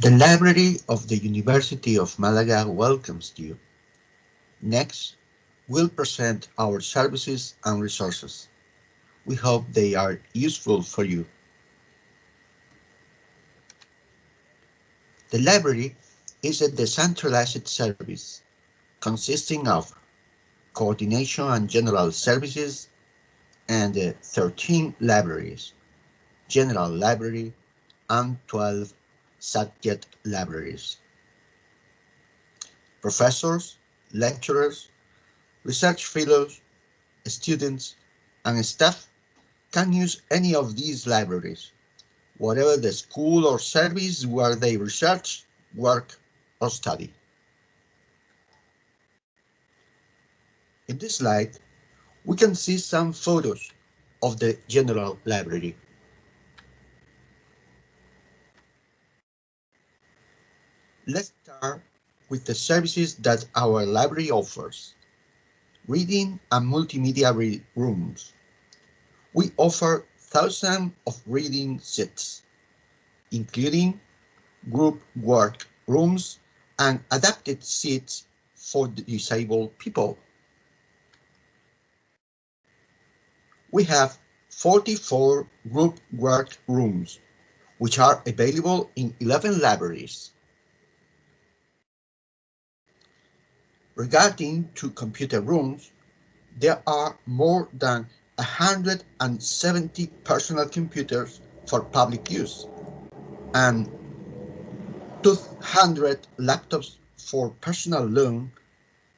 The Library of the University of Malaga welcomes you. Next, we'll present our services and resources. We hope they are useful for you. The library is a decentralized service consisting of coordination and general services and uh, 13 libraries, general library, and 12 subject libraries. Professors, lecturers, research fellows, students, and staff can use any of these libraries, whatever the school or service where they research, work, or study. In this slide, we can see some photos of the general library. Let's start with the services that our library offers. Reading and multimedia rooms. We offer thousands of reading seats, including group work rooms and adapted seats for disabled people. We have 44 group work rooms, which are available in 11 libraries. Regarding to computer rooms, there are more than 170 personal computers for public use and 200 laptops for personal loan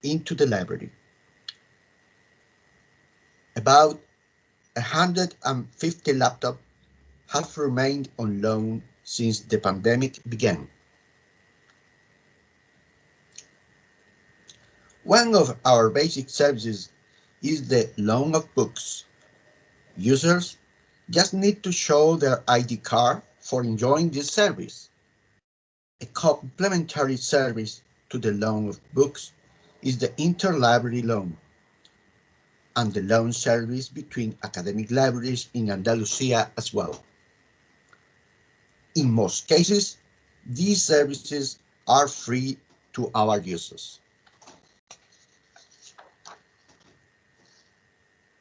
into the library. About 150 laptops have remained on loan since the pandemic began. One of our basic services is the loan of books. Users just need to show their ID card for enjoying this service. A complementary service to the loan of books is the interlibrary loan and the loan service between academic libraries in Andalusia as well. In most cases, these services are free to our users.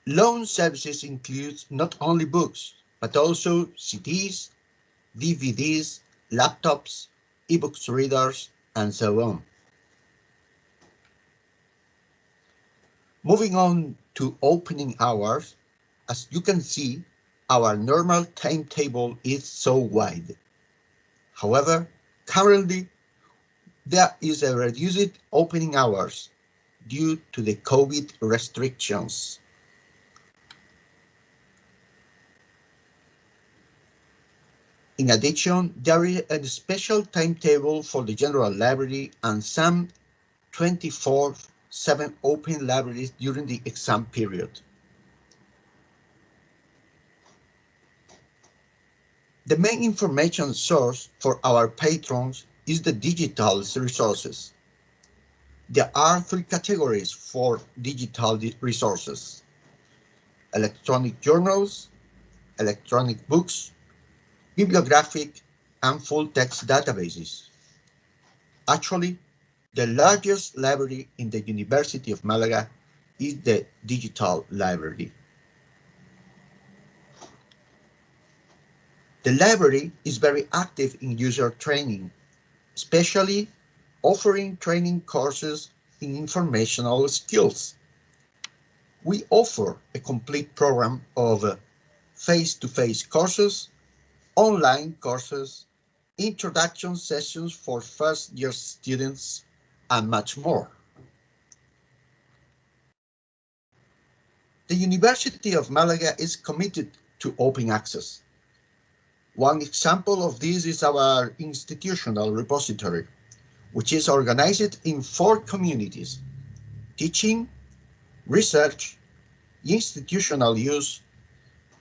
Loan services include not only books, but also CDs, DVDs, laptops, ebooks readers, and so on. Moving on to opening hours, as you can see, our normal timetable is so wide. However, currently, there is a reduced opening hours due to the COVID restrictions. In addition, there is a special timetable for the general library and some 24 7 open libraries during the exam period. The main information source for our patrons is the digital resources. There are three categories for digital resources. Electronic journals, electronic books, bibliographic, and full-text databases. Actually, the largest library in the University of Malaga is the Digital Library. The library is very active in user training, especially offering training courses in informational skills. We offer a complete program of uh, face-to-face -face courses online courses, introduction sessions for first year students, and much more. The University of Malaga is committed to open access. One example of this is our institutional repository, which is organized in four communities, teaching, research, institutional use,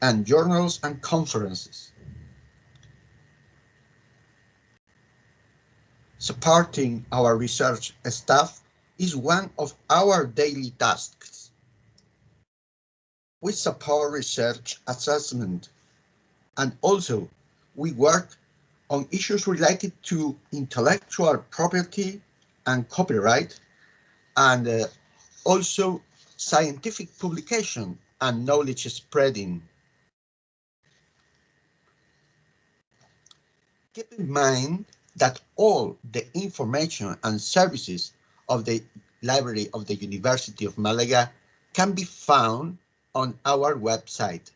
and journals and conferences. Supporting our research staff is one of our daily tasks. We support research assessment and also we work on issues related to intellectual property and copyright, and uh, also scientific publication and knowledge spreading. Keep in mind that all the information and services of the Library of the University of Malaga can be found on our website.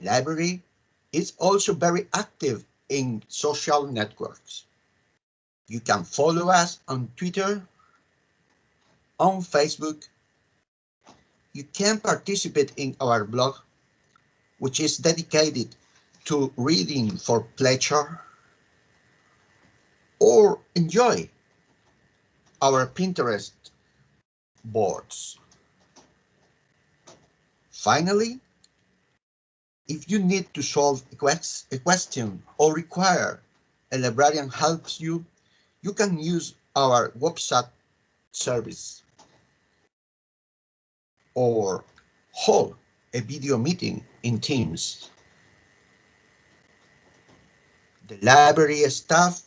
Library is also very active in social networks. You can follow us on Twitter, on Facebook. You can participate in our blog, which is dedicated to reading for pleasure or enjoy our Pinterest boards. Finally, if you need to solve a, question or require a librarian helps you, you can use our WhatsApp service or hold a video meeting in Teams. The library staff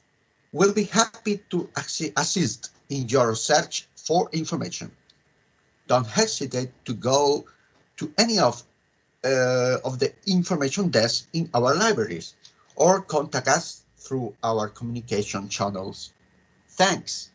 will be happy to assist in your search for information. Don't hesitate to go to any of, uh, of the information desks in our libraries or contact us through our communication channels. Thanks.